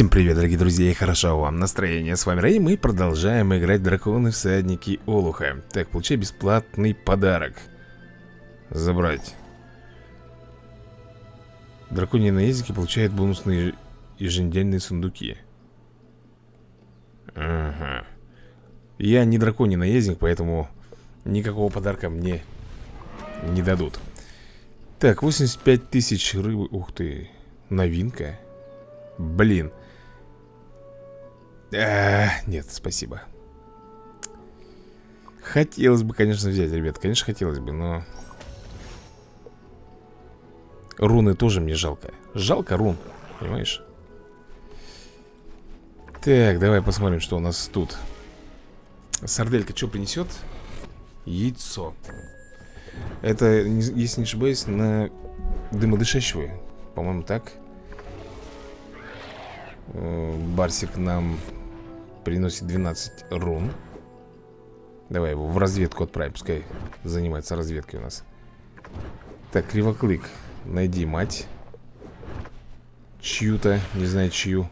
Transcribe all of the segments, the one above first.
Всем привет, дорогие друзья, и хорошо вам настроение. С вами Рэй, мы продолжаем играть Драконы Всадники Олуха. Так, получай бесплатный подарок. Забрать. Драконьи наездники получают бонусные еженедельные сундуки. Ага. Я не драконий наездник, поэтому никакого подарка мне не дадут. Так, 85 тысяч рыбы. Ух ты, новинка. Блин. А, нет, спасибо. Хотелось бы, конечно, взять, ребят. Конечно, хотелось бы, но... Руны тоже мне жалко. Жалко рун, понимаешь? Так, давай посмотрим, что у нас тут. Сарделька что принесет? Яйцо. Это, если не ошибаюсь, на дымодышащего. По-моему, так. Э, Барсик нам приносит 12 рун. Давай его в разведку отправим, пускай занимается разведкой у нас. Так, Кривоклык, найди мать. Чью-то, не знаю чью.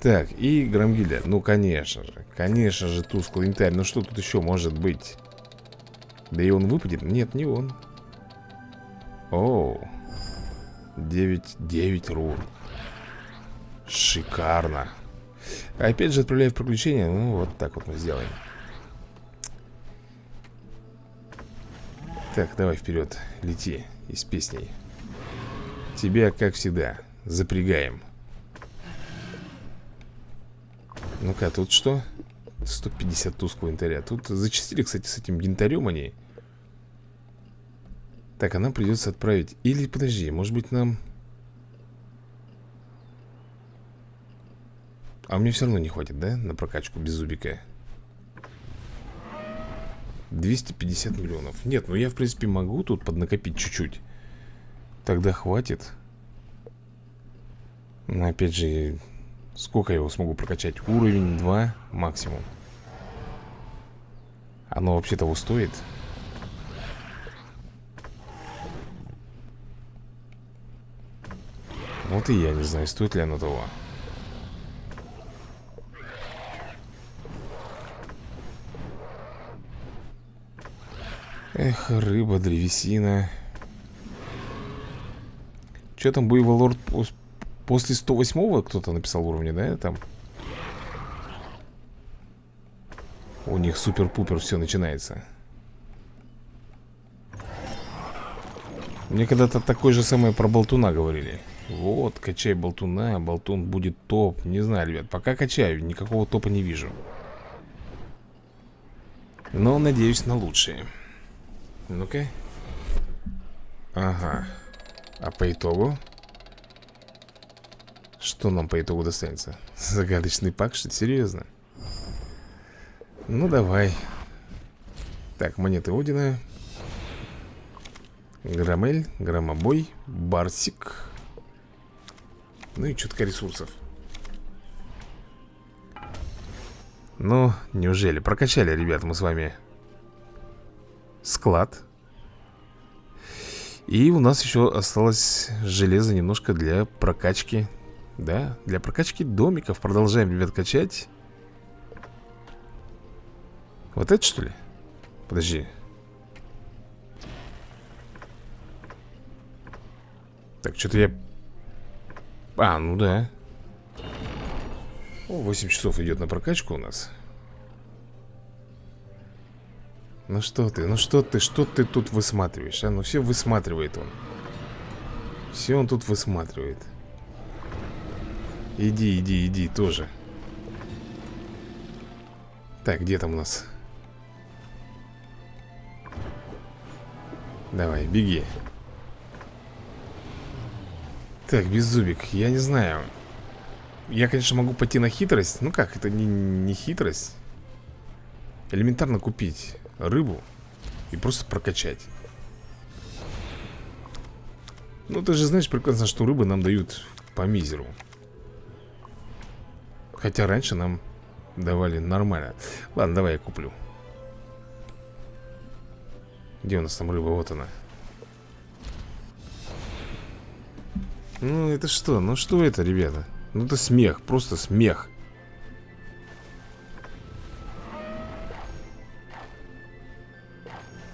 Так, и Громгильда. Ну, конечно же, конечно же, тусклый янтарь. Ну, что тут еще может быть? Да и он выпадет? Нет, не он. Оу. 9, 9 рун. Шикарно. Опять же отправляю в приключения. Ну, вот так вот мы сделаем. Так, давай вперед. Лети из песней. Тебя, как всегда, запрягаем. Ну-ка, тут что? 150 тусклого янтаря. Тут зачастили, кстати, с этим янтарем они. Так, а нам придется отправить... Или, подожди, может быть нам... А мне все равно не хватит, да? На прокачку без зубика? 250 миллионов. Нет, ну я в принципе могу тут поднакопить чуть-чуть. Тогда хватит. Но опять же Сколько я его смогу прокачать? Уровень 2 максимум. Оно вообще того стоит? Вот и я не знаю, стоит ли оно того Эх, рыба, древесина. Что там, Буйвол Лорд после 108-го кто-то написал уровня, да, там? У них супер-пупер все начинается. Мне когда-то такое же самое про болтуна говорили. Вот, качай болтуна, болтун будет топ. Не знаю, ребят, пока качаю, никакого топа не вижу. Но надеюсь на лучшее ну-ка. Ага. А по итогу? Что нам по итогу достанется? Загадочный пак, что? Серьезно? Ну, давай. Так, монеты Одина. Громель, громобой, барсик. Ну и чутка ресурсов. Ну, неужели? Прокачали, ребята, мы с вами склад. И у нас еще осталось железо немножко для прокачки. Да, для прокачки домиков. Продолжаем, ребят, качать. Вот это что ли? Подожди. Так, что-то я... А, ну да. О, 8 часов идет на прокачку у нас ну что ты, ну что ты, что ты тут высматриваешь, а? Ну все высматривает он. Все он тут высматривает. Иди, иди, иди, тоже. Так, где там у нас? Давай, беги. Так, беззубик, я не знаю. Я, конечно, могу пойти на хитрость. Ну как, это не, не хитрость. Элементарно купить рыбу и просто прокачать. Ну, ты же знаешь прекрасно, что рыбы нам дают по мизеру. Хотя раньше нам давали нормально. Ладно, давай я куплю. Где у нас там рыба? Вот она. Ну, это что? Ну, что это, ребята? Ну это смех, просто смех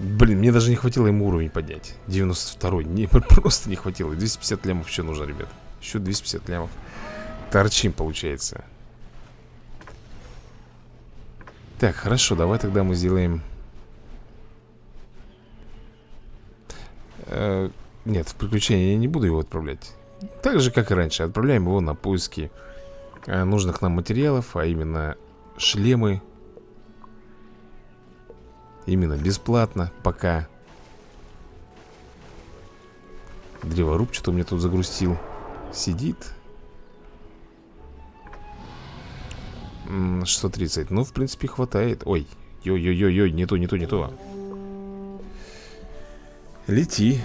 Блин, мне даже не хватило ему уровень поднять. 92-й, не, просто не хватило. 250 лямов еще нужно, ребят. Еще 250 лямов. Торчим, получается. Так, хорошо, давай тогда мы сделаем э, Нет, в приключения я не буду его отправлять. Так же, как и раньше. Отправляем его на поиски э, нужных нам материалов А именно шлемы Именно бесплатно, пока Древоруб что-то у меня тут загрустил Сидит. 630, ну, в принципе, хватает. Ой, ой-ой-ой, не то, не то, не то. Лети.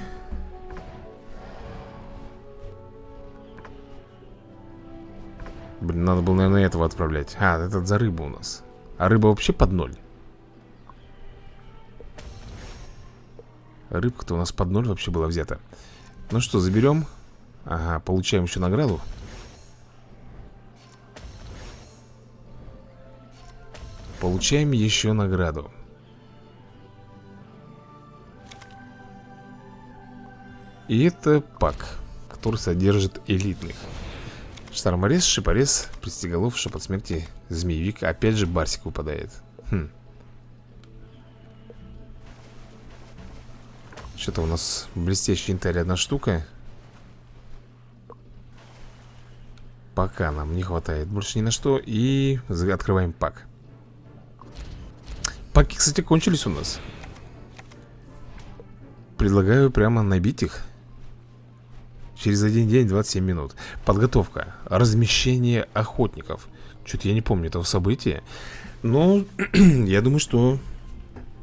Блин, надо было, наверное, этого отправлять. А, этот за рыбу у нас. А рыба вообще под ноль Рыбка-то у нас под ноль вообще была взята. Ну что, заберем. Ага, получаем еще награду. Получаем еще награду. И это пак Который содержит элитных. Шторморез, шипорез, пристеголов, шепот смерти, змеевик. Опять же барсик выпадает. Хм. Что-то у нас блестящий янтарь одна штука. Пока нам не хватает больше ни на что И открываем пак. Паки, кстати, кончились у нас. Предлагаю прямо набить их. Через один день 27 минут. Подготовка. Размещение охотников. Что-то я не помню этого события. Но я думаю, что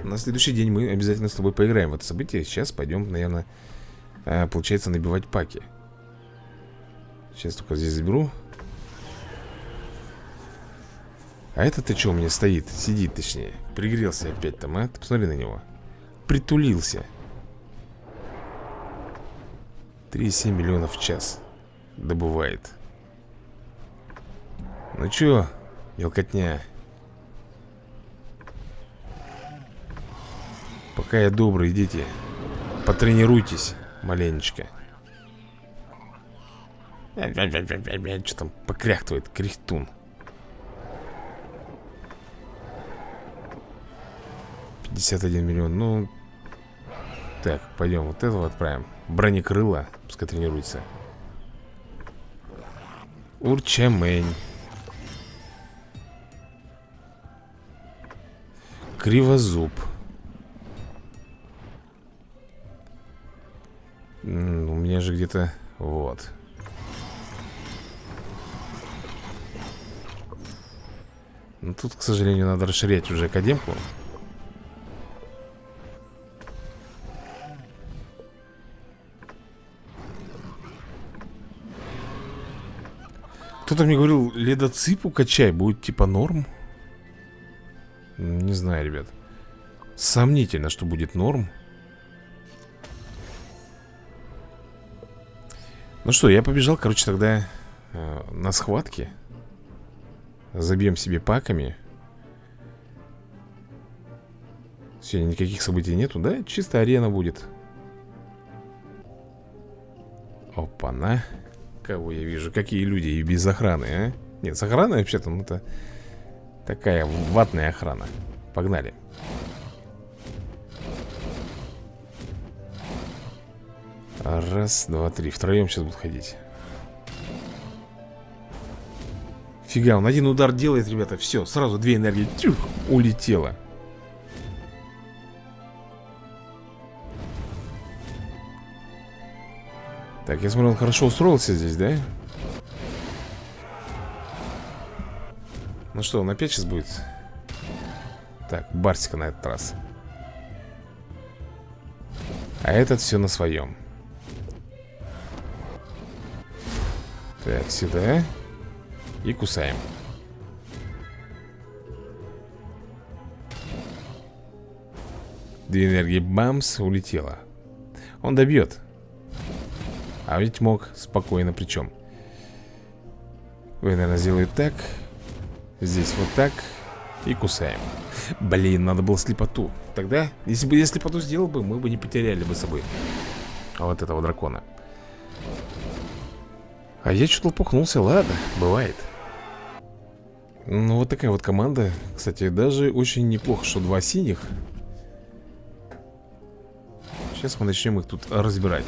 на следующий день мы обязательно с тобой поиграем в это событие. Сейчас пойдем, наверное, э, получается набивать паки. Сейчас только здесь заберу. А это ты что у меня стоит? Сидит точнее. Пригрелся опять там, а? Ты посмотри на него. Притулился. 3,7 миллионов в час Добывает. Ну чё, мелкотня Пока я добрый, идите Потренируйтесь маленечко. Что там покряхтывает кряхтун 51 миллион, ну Так, пойдем вот этого отправим Бронекрыла, пускай тренируется Урчамень Кривозуб где-то... Вот. Ну тут, к сожалению, надо расширять уже академку Кто-то мне говорил, ледоципу качай, будет типа норм. Не знаю, ребят. Сомнительно, что будет норм Ну что, я побежал, короче, тогда э, на схватке. Забьем себе паками. Сегодня никаких событий нету, да? Чисто арена будет. Опа-на. Кого я вижу? Какие люди и без охраны, а? Нет, с охраной вообще-то, ну это такая ватная охрана. Погнали. Раз, два, три. Втроем сейчас будут ходить. Фига, он один удар делает, ребята. Все, сразу две энергии. Тюх, улетело. Так, я смотрю, он хорошо устроился здесь, да? Ну что, он опять сейчас будет? Так, Барсика на этот раз. А этот все на своем. Так, сюда. И кусаем. Две энергии бамс улетела Он добьет. А ведь мог спокойно причем Вы, наверное, сделают так Здесь вот так И кусаем. Блин, надо было слепоту. Тогда, если бы я слепоту сделал бы, мы бы не потеряли бы с собой Вот этого дракона А я что-то лопухнулся, ладно, бывает. Ну вот такая вот команда. Кстати, даже очень неплохо, что два синих. Сейчас мы начнем их тут разбирать.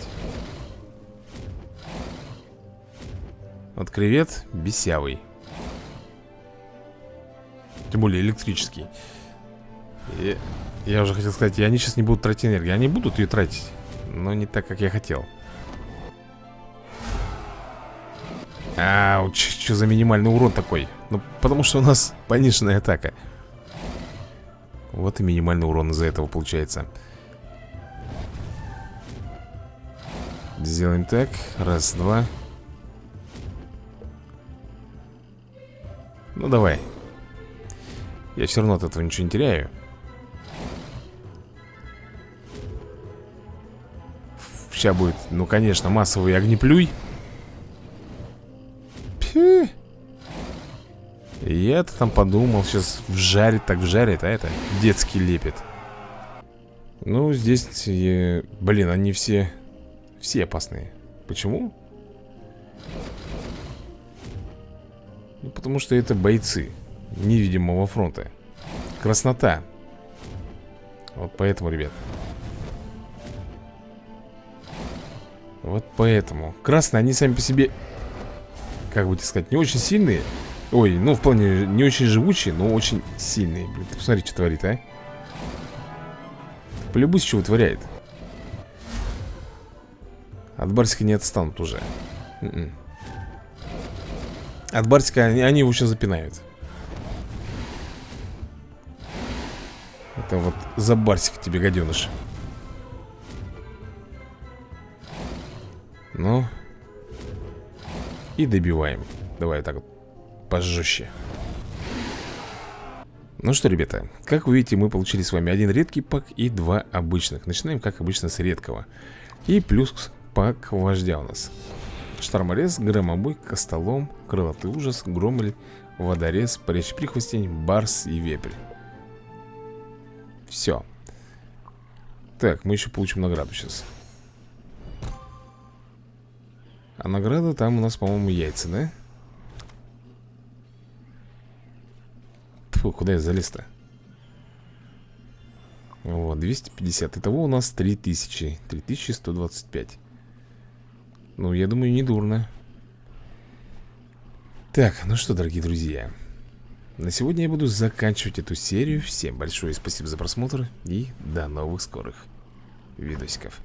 Вот кревет бесявый. Тем более электрический. И, Я уже хотел сказать, и они сейчас не будут тратить энергию. Они будут ее тратить Но не так, как я хотел Ауч, что за минимальный урон такой? Ну, потому что у нас пониженная атака. Вот и минимальный урон из-за этого получается. Сделаем так. Раз, два. Ну давай. Я все равно от этого ничего не теряю. Сейчас будет, ну конечно, массовый огнеплюй Я-то там подумал, сейчас вжарит, так вжарит, а это детский лепет Ну, здесь, я... блин, они все, все опасные Почему? Ну, потому что это бойцы невидимого фронта. Краснота. Вот поэтому, ребят. Вот поэтому. Красные, они сами по себе, как бы сказать, не очень сильные. Ой, ну, в плане не очень живучие, но очень сильные. Блин, ты посмотри, что творит, а. Полюбуйся, что вытворяет. От Барсика не отстанут уже. Н м-м. -н. От Барсика они, они его сейчас запинают Это вот за Барсик тебе, гаденыш Ну И добиваем Давай так вот пожестче ну что, ребята, как вы видите, мы получили с вами один редкий пак и два обычных Начинаем, как обычно, с редкого И плюс пак вождя у нас Шторморез, громобой, костолом, крылатый ужас, громель, водорез, парящий прихвостень, барс и вепрь. Все. Так, мы еще получим награду сейчас. А награда там у нас, по-моему, яйца, да? Фу, куда я залез-то? Вот, 250 Итого у нас 3000 3125 ну, я думаю, не дурно. Так, ну что, дорогие друзья На сегодня я буду заканчивать эту серию. Всем большое спасибо за просмотр И до новых скорых видосиков